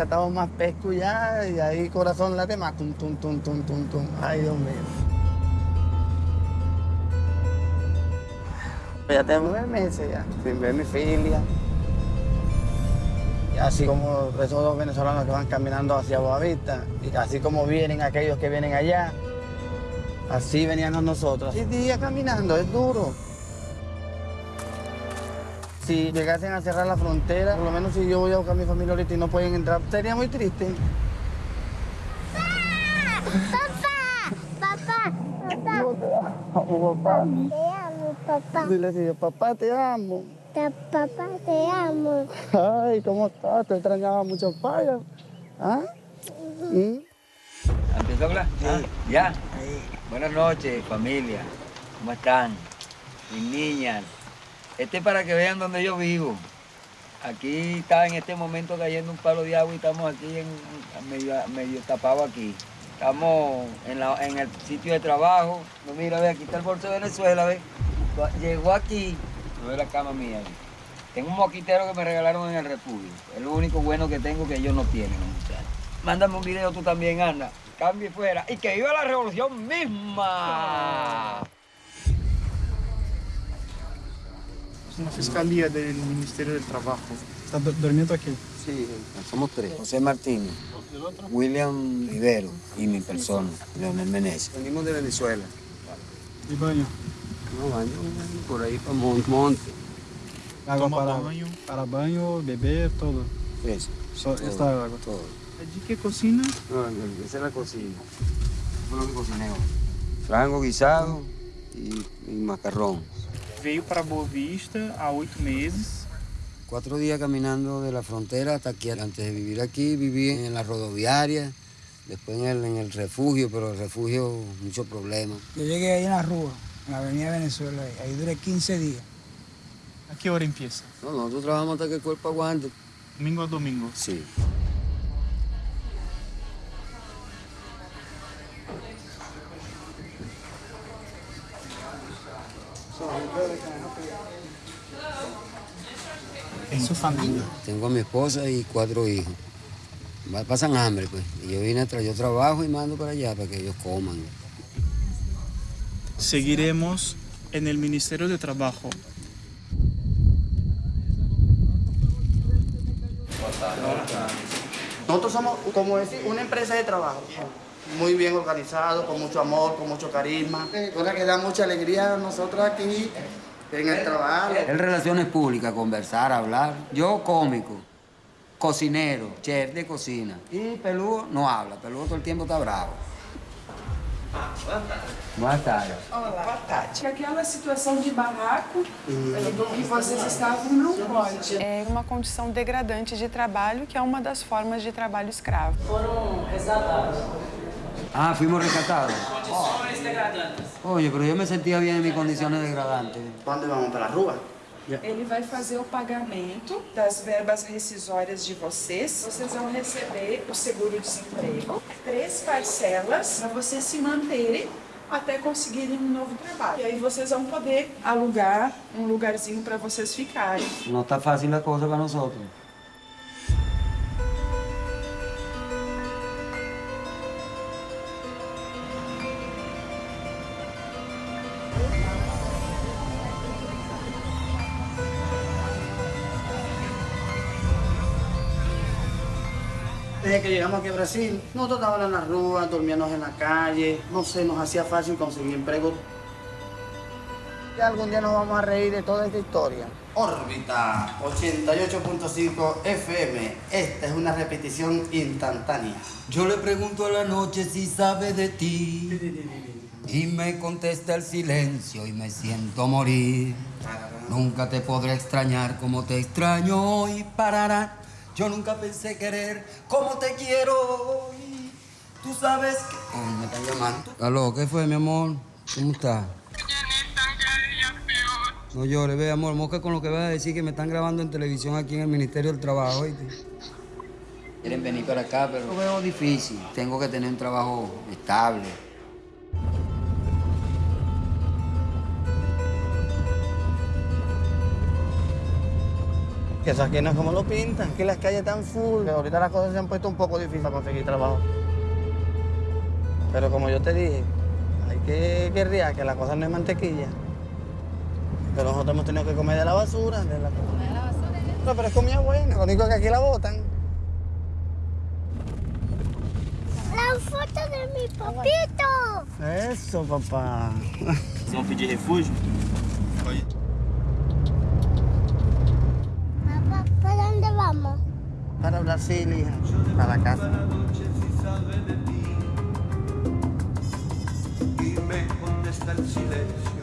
Ya estamos más pesco ya y ahí corazón late más. Tum, tum, tum, tum, tum, tum. Ay, Dios mío. Ya tengo nueve meses ya, sin ver mi familia. Y así como esos dos venezolanos que van caminando hacia Boavista, y así como vienen aquellos que vienen allá, así veníamos nosotros. Y día caminando, es duro. Si llegasen a cerrar la frontera, por lo menos si yo voy a buscar a mi familia ahorita y no pueden entrar, sería muy triste. Papá, papá, papá. Oh, papá. Te amo, papá. Dile así, papá, te amo. Ta- Papá, te amo. Ay, ¿cómo estás? Te extrañaba mucho, paya. ¿Ah? ¿Mm? ¿Empezó a hablar? Ah, ¿Ya? Buenas noches, familia. ¿Cómo están? Mis niñas. Este es para que vean donde yo vivo. Aquí está en este momento cayendo un palo de agua y estamos aquí en, medio, medio tapado aquí. Estamos en, la- en el sitio de trabajo. No, mira, ve, aquí está el bolso de Venezuela, ve. Llegó aquí, no ve la cama mía. Tengo un moquitero que me regalaron en el refugio. Es lo único bueno que tengo que ellos no tienen, muchachos. Mándame un video tú también, anda. Cambie fuera. Y que viva la revolución misma. Una fiscalía del Ministerio del Trabajo. ¿Está du- durmiendo aquí? Sí, somos tres. José Martínez, William Rivero y mi persona, Leonel Meneses. Venimos de Venezuela. ¿Y baño? No, baño por ahí para Monte. Toma para banho. para banho, beber, todo. Eso. Só todo, esta água. Todo. ¿De qué cocina? No, esa es la cocina. Fue lo que cociné. Frango guisado y, y macarrón. Veio para Boa Vista há oito meses. Cuatro días caminando de la frontera hasta aquí. Antes de vivir aquí, viví en la rodoviaria, después en el, en el refugio, pero el refugio, muchos problemas. Yo llegué ahí en la Rúa, en la Avenida Venezuela, ahí. duré 15 días. A que hora empieza? No, nosotros trabajamos hasta que el cuerpo aguante. Domingo a domingo. Sí. Em sua família. Tengo a mi esposa y cuatro hijos. Pasan hambre, pues. Y yo vine a tra- yo trabajo y mando para allá para que ellos coman. Seguiremos en el Ministerio de Trabajo. Nosotros somos, como decir, una empresa de trabajo. Muy bien organizado, con mucho amor, con mucho carisma. Cosa que da mucha alegría a nosotros aquí en el trabajo. Él relaciones públicas, conversar, hablar. Yo cómico, cocinero, chef de cocina. Y Peludo no habla, Peludo todo el tiempo está bravo. Buenas tardes. Aquela situação de barraco eh, do que vocês estavam não pode. É uma condição degradante de trabalho, que é uma das formas de trabalho escravo. Ah, fuimos rescatados. Condiciones degradantes. Oye, pero yo me sentía bien en mis condiciones degradantes. ¿Cuándo vamos para la Rúa? Ele vai fazer o pagamento das verbas rescisórias de vocês. Vocês vão receber o seguro-desemprego, três parcelas para vocês se manterem até conseguirem um novo trabalho. E aí vocês vão poder alugar um lugarzinho para vocês ficarem. No está fácil la cosa para Desde que llegamos aquí a Brasil, nosotros estábamos en la rúa, dormíamos en la calle, no sé, nos hacía fácil conseguir empleo. Ya algún día nos vamos a reír de toda esta historia. Órbita 88.5 FM. Esta es una repetición instantánea. Yo le pregunto a la noche si sabe de ti. Y me contesta el silencio y me siento morir. Nunca te podré extrañar como te extraño hoy. Parará. Yo nunca pensé querer como te quiero hoy. Tú sabes que. Oh, me están llamando. Aló, ¿qué fue, mi amor? ¿Cómo estás? No llores, ve, amor, mosca con lo que vas a decir que me están grabando en televisión aquí en el Ministerio del Trabajo. Quieren venir para acá, pero lo veo difícil. Tengo que tener un trabajo estable. Que eso aquí no es como lo pintan, que las calles están full. Que ahorita las cosas se han puesto un poco difíciles para conseguir trabajo. Pero como yo te dije, hay que guerrear, que la cosa no es mantequilla. Que nosotros hemos tenido que comer de la basura, de la... No, pero es comida buena, lo único que aquí la botan. La foto de mi papito. Eso, papá. Vão pedir refúgio? Papá, ¿para dónde vamos? Para Brasil, hija, para la casa. y me contesta el silencio